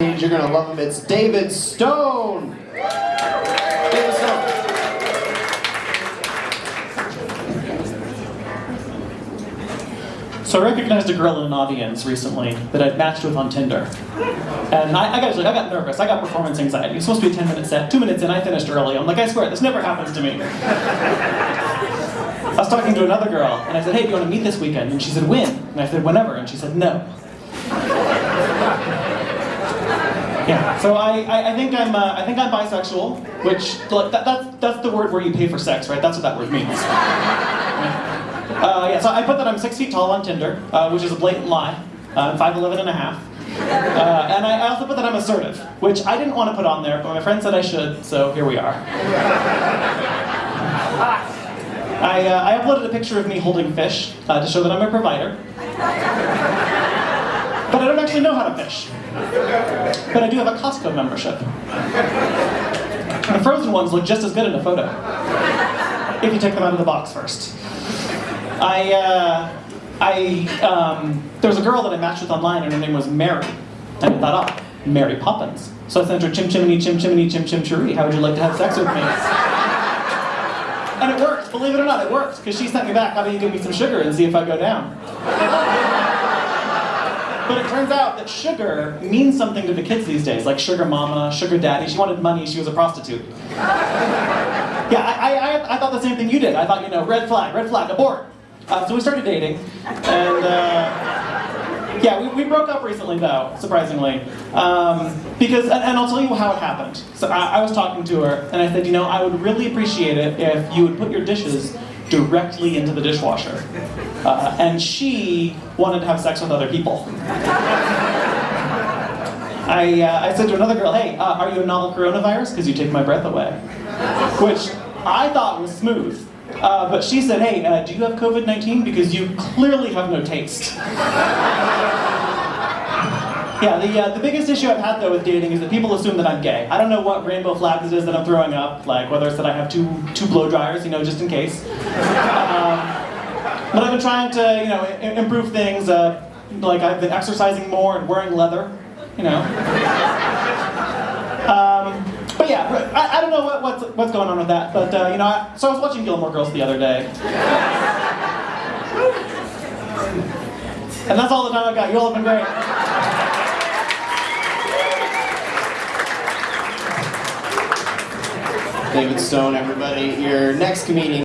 You're gonna love him. It's David Stone. David Stone. So I recognized a girl in an audience recently that I'd matched with on Tinder. And I, I, got, I got nervous, I got performance anxiety. It was supposed to be a 10 minute set. Two minutes in, I finished early. I'm like, I swear, this never happens to me. I was talking to another girl, and I said, hey, do you want to meet this weekend? And she said, when? And I said, whenever. And she said, no. Yeah, so I, I, I think I'm uh, I think I'm bisexual, which like, that, that's that's the word where you pay for sex, right? That's what that word means. Uh, yeah, so I put that I'm six feet tall on Tinder, uh, which is a blatant lie. Uh, I'm five eleven and a half. and. Uh, and I also put that I'm assertive, which I didn't want to put on there, but my friend said I should, so here we are. I, uh, I uploaded a picture of me holding fish uh, to show that I'm a provider. But I don't actually know how to fish. But I do have a Costco membership. The frozen ones look just as good in a photo. If you take them out of the box first. I, uh, I, um, there was a girl that I matched with online and her name was Mary. And I thought, oh, Mary Poppins. So I sent her chim chimney, chim chimney, chim chim chiree. How would you like to have sex with me? And it worked, believe it or not, it worked. Because she sent me back, how about you give me some sugar and see if I go down? But it turns out that sugar means something to the kids these days, like sugar mama, sugar daddy. She wanted money, she was a prostitute. Yeah, I, I, I thought the same thing you did. I thought, you know, red flag, red flag, abort. Uh, so we started dating, and uh, yeah, we, we broke up recently though, surprisingly. Um, because, and, and, I'll tell you how it happened. So I, I was talking to her, and I said, you know, I would really appreciate it if you would put your dishes directly into the dishwasher. Uh, and she wanted to have sex with other people. I, uh, I said to another girl, hey, uh, are you a novel coronavirus? Because you take my breath away. Which I thought was smooth. Uh, but she said, hey, uh, do you have COVID-19? Because you clearly have no taste. Yeah, the, uh, the biggest issue I've had though with dating is that people assume that I'm gay. I don't know what rainbow flags it is that I'm throwing up, like whether it's that I have two, two blow dryers, you know, just in case. Um, but I've been trying to, you know, improve things. Uh, like I've been exercising more and wearing leather, you know. Um, but yeah, I, I, don't know what, what's, what's going on with that. But uh, you know, I, so I was watching Gilmore Girls the other day. And that's all the time I've got. You all have been great. David Stone, everybody. Your next comedian.